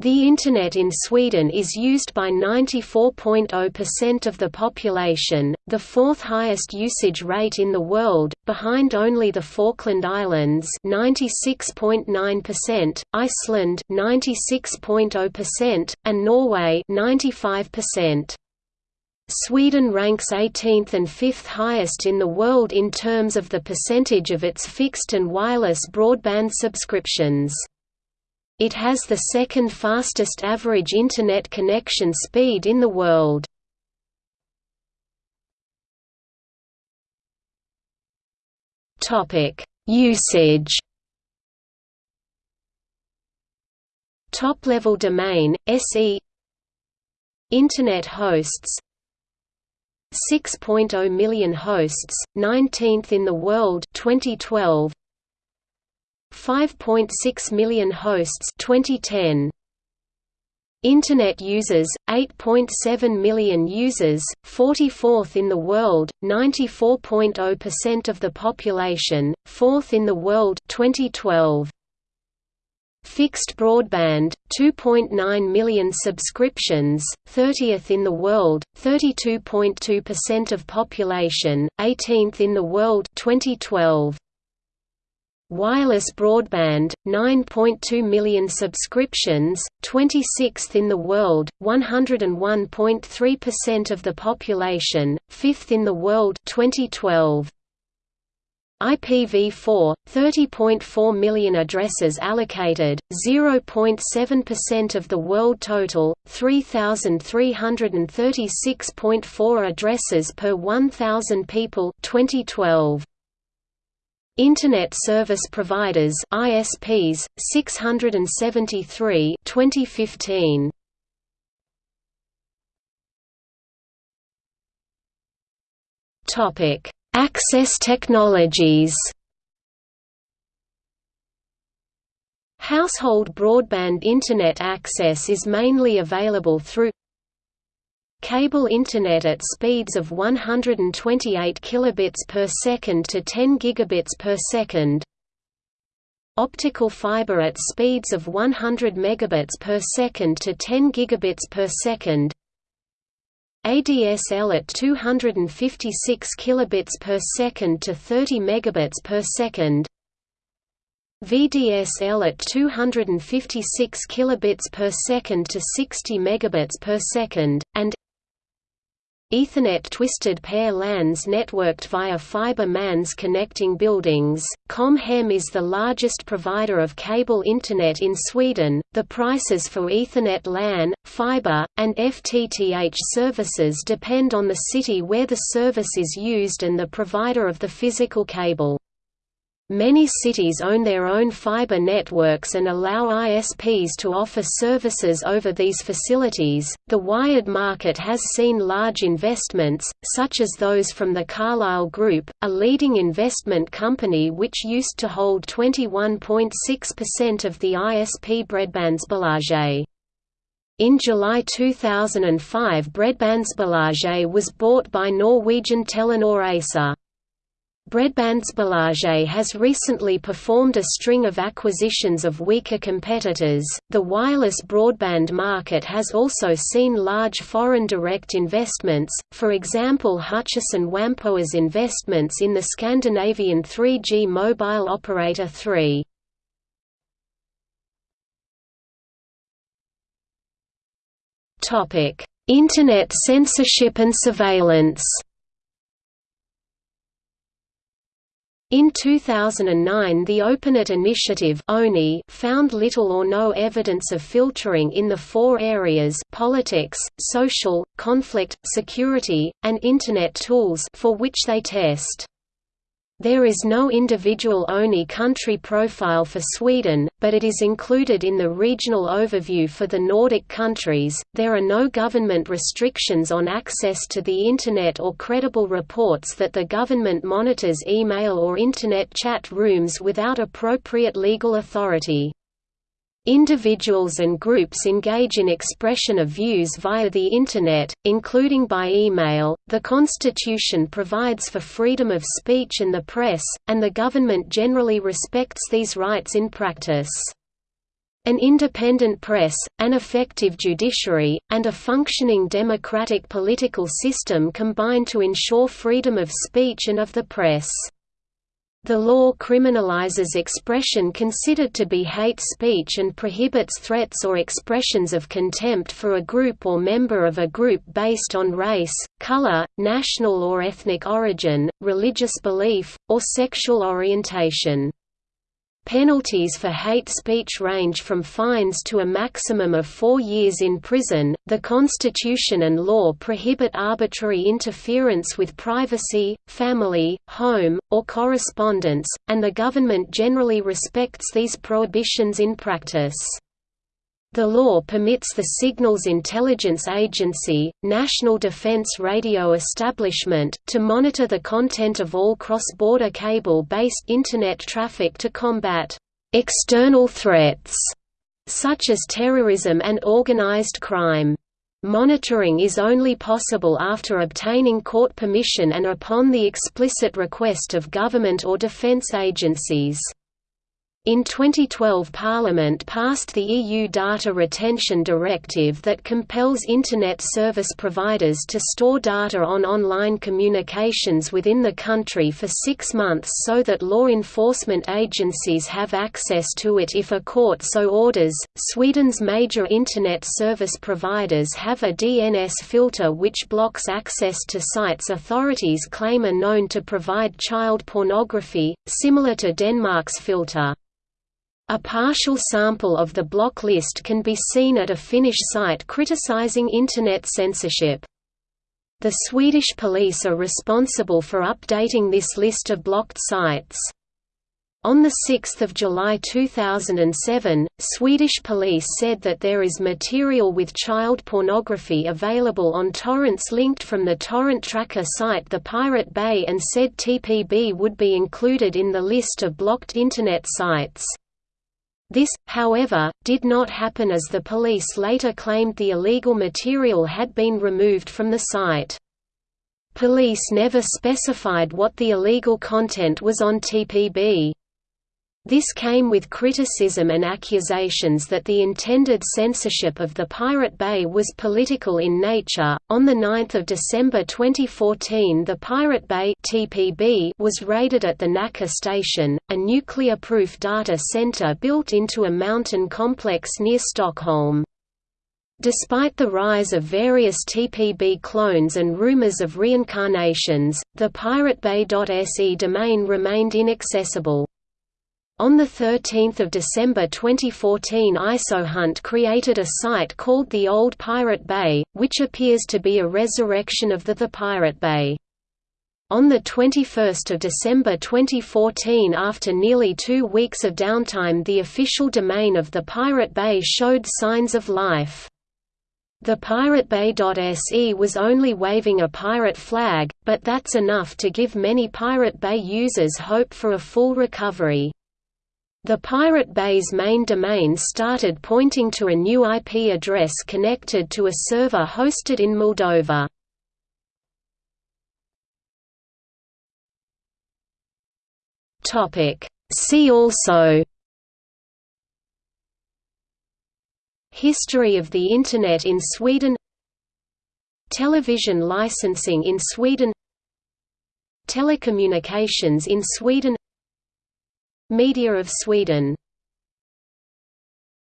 The Internet in Sweden is used by 94.0% of the population, the fourth highest usage rate in the world, behind only the Falkland Islands 96.9%, Iceland 96.0%, and Norway 95%. Sweden ranks 18th and 5th highest in the world in terms of the percentage of its fixed and wireless broadband subscriptions. It has the second fastest average Internet connection speed in the world. Usage. Top-level domain, SE Internet hosts. 6.0 million hosts, 19th in the world 2012 5.6 million hosts 2010 Internet users 8.7 million users 44th in the world 94.0% of the population 4th in the world 2012 Fixed broadband 2.9 million subscriptions 30th in the world 32.2% of population 18th in the world 2012 Wireless broadband, 9.2 million subscriptions, 26th in the world, 101.3% of the population, 5th in the world 2012. IPv4, 30.4 million addresses allocated, 0.7% of the world total, 3,336.4 addresses per 1,000 people 2012. Internet Service Providers ISPs 673 2015 Topic Access technologies. Household broadband Internet access is mainly available through Cable Internet at speeds of 128 kilobits per second to 10 gigabits per second. Optical fiber at speeds of 100 megabits per second to 10 gigabits per second. ADSL at 256 kilobits per second to 30 megabits per second. VDSL at 256 kilobits per second to 60 megabits per second, and Ethernet twisted pair LANs networked via fiber MANs connecting buildings. Com-Hem is the largest provider of cable Internet in Sweden. The prices for Ethernet LAN, fiber, and FTTH services depend on the city where the service is used and the provider of the physical cable. Many cities own their own fiber networks and allow ISPs to offer services over these facilities. The wired market has seen large investments, such as those from the Carlyle Group, a leading investment company which used to hold 21.6% of the ISP Bredbandsbolaget. In July 2005 Bredbandsbolaget was bought by Norwegian Telenor ASA. Bredbandsbolaget has recently performed a string of acquisitions of weaker competitors. The wireless broadband market has also seen large foreign direct investments, for example, Hutchison Whampoa's investments in the Scandinavian 3G mobile operator 3. Internet censorship and surveillance In 2009 the OpenNet initiative found little or no evidence of filtering in the four areas politics, social, conflict, security, and Internet tools for which they test. There is no individual ONI country profile for Sweden, but it is included in the regional overview for the Nordic countries. There are no government restrictions on access to the Internet or credible reports that the government monitors email or Internet chat rooms without appropriate legal authority. Individuals and groups engage in expression of views via the Internet, including by email. The Constitution provides for freedom of speech and the press, and the government generally respects these rights in practice. An independent press, an effective judiciary, and a functioning democratic political system combine to ensure freedom of speech and of the press. The law criminalizes expression considered to be hate speech and prohibits threats or expressions of contempt for a group or member of a group based on race, color, national or ethnic origin, religious belief, or sexual orientation. Penalties for hate speech range from fines to a maximum of four years in prison. The Constitution and law prohibit arbitrary interference with privacy, family, home, or correspondence, and the government generally respects these prohibitions in practice. The law permits the Signals Intelligence Agency, National Defense Radio Establishment, to monitor the content of all cross-border cable-based Internet traffic to combat «external threats» such as terrorism and organized crime. Monitoring is only possible after obtaining court permission and upon the explicit request of government or defense agencies. In 2012 Parliament passed the EU Data Retention Directive that compels Internet service providers to store data on online communications within the country for six months so that law enforcement agencies have access to it if a court so orders. Sweden's major Internet service providers have a DNS filter which blocks access to sites authorities claim are known to provide child pornography, similar to Denmark's filter. A partial sample of the block list can be seen at a Finnish site criticizing Internet censorship. The Swedish police are responsible for updating this list of blocked sites. On 6 July 2007, Swedish police said that there is material with child pornography available on torrents linked from the torrent tracker site The Pirate Bay and said TPB would be included in the list of blocked Internet sites. This, however, did not happen as the police later claimed the illegal material had been removed from the site. Police never specified what the illegal content was on TPB. This came with criticism and accusations that the intended censorship of the Pirate Bay was political in nature. On the 9th of December 2014, the Pirate Bay (TPB) was raided at the Nacka station, a nuclear-proof data center built into a mountain complex near Stockholm. Despite the rise of various TPB clones and rumors of reincarnations, the piratebay.se domain remained inaccessible. On 13 December 2014 IsoHunt created a site called The Old Pirate Bay, which appears to be a resurrection of the The Pirate Bay. On 21 December 2014 after nearly two weeks of downtime the official domain of the Pirate Bay showed signs of life. The PirateBay.se was only waving a pirate flag, but that's enough to give many Pirate Bay users hope for a full recovery. The Pirate Bay's main domain started pointing to a new IP address connected to a server hosted in Moldova. See also History of the Internet in Sweden Television licensing in Sweden Telecommunications in Sweden Media of Sweden